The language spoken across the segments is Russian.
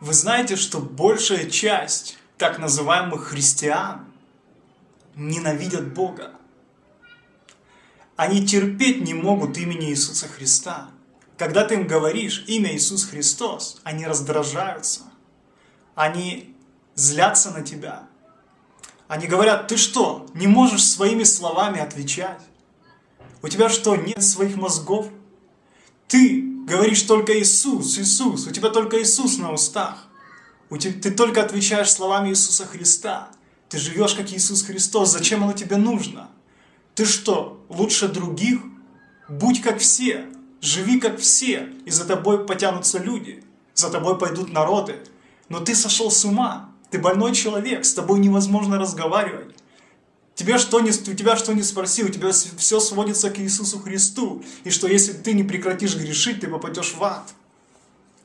Вы знаете, что большая часть так называемых христиан ненавидят Бога. Они терпеть не могут имени Иисуса Христа. Когда ты им говоришь имя Иисус Христос, они раздражаются. Они злятся на тебя. Они говорят, ты что, не можешь своими словами отвечать? У тебя что, нет своих мозгов? Ты говоришь только Иисус, Иисус, у тебя только Иисус на устах. Ты только отвечаешь словами Иисуса Христа. Ты живешь как Иисус Христос. Зачем оно тебе нужно? Ты что, лучше других? Будь как все. Живи как все. И за тобой потянутся люди. За тобой пойдут народы. Но ты сошел с ума. Ты больной человек. С тобой невозможно разговаривать. Тебе что не, у тебя что не спроси, у тебя все сводится к Иисусу Христу. И что если ты не прекратишь грешить, ты попадешь в ад.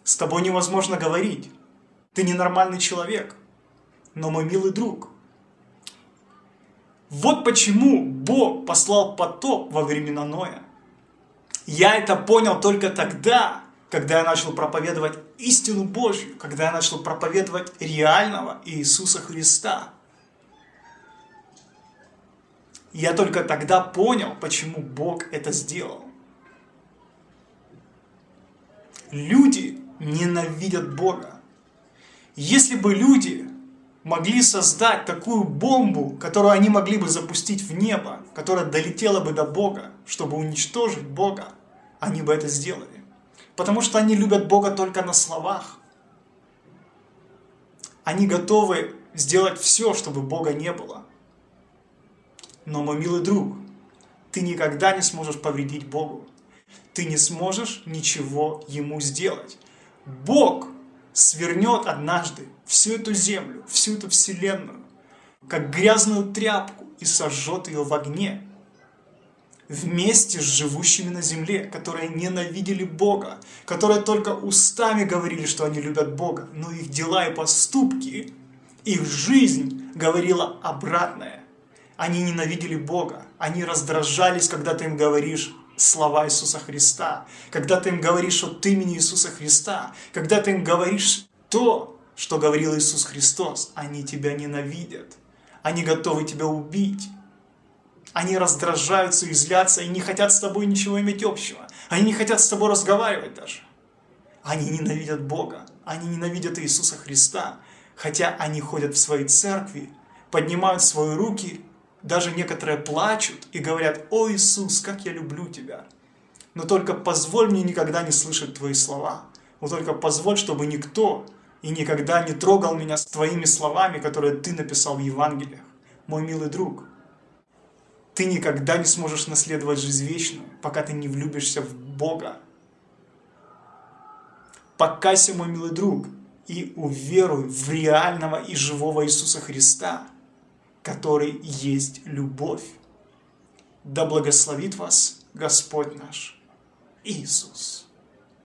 С тобой невозможно говорить. Ты ненормальный человек. Но мой милый друг. Вот почему Бог послал потоп во времена Ноя. Я это понял только тогда, когда я начал проповедовать истину Божью, когда я начал проповедовать реального Иисуса Христа. Я только тогда понял, почему Бог это сделал. Люди ненавидят Бога. Если бы люди могли создать такую бомбу, которую они могли бы запустить в небо, которая долетела бы до Бога, чтобы уничтожить Бога, они бы это сделали. Потому что они любят Бога только на словах. Они готовы сделать все, чтобы Бога не было. Но, мой милый друг, ты никогда не сможешь повредить Богу. Ты не сможешь ничего Ему сделать. Бог свернет однажды всю эту землю, всю эту вселенную, как грязную тряпку и сожжет ее в огне. Вместе с живущими на земле, которые ненавидели Бога, которые только устами говорили, что они любят Бога, но их дела и поступки, их жизнь говорила обратное. Они ненавидели Бога, они раздражались, когда ты им говоришь слова Иисуса Христа, когда ты им говоришь от имени Иисуса Христа, когда ты им говоришь то, что говорил Иисус Христос, они тебя ненавидят, они готовы тебя убить, они раздражаются и злятся, и не хотят с тобой ничего иметь общего, они не хотят с тобой разговаривать даже. Они ненавидят Бога, они ненавидят Иисуса Христа, хотя они ходят в свои церкви, поднимают свои руки даже некоторые плачут и говорят, «О Иисус, как я люблю Тебя!» Но только позволь мне никогда не слышать Твои слова. Но только позволь, чтобы никто и никогда не трогал меня с Твоими словами, которые Ты написал в Евангелиях. Мой милый друг, ты никогда не сможешь наследовать жизнь вечную, пока ты не влюбишься в Бога. Покайся, мой милый друг, и уверуй в реального и живого Иисуса Христа – который есть любовь. Да благословит вас Господь наш Иисус.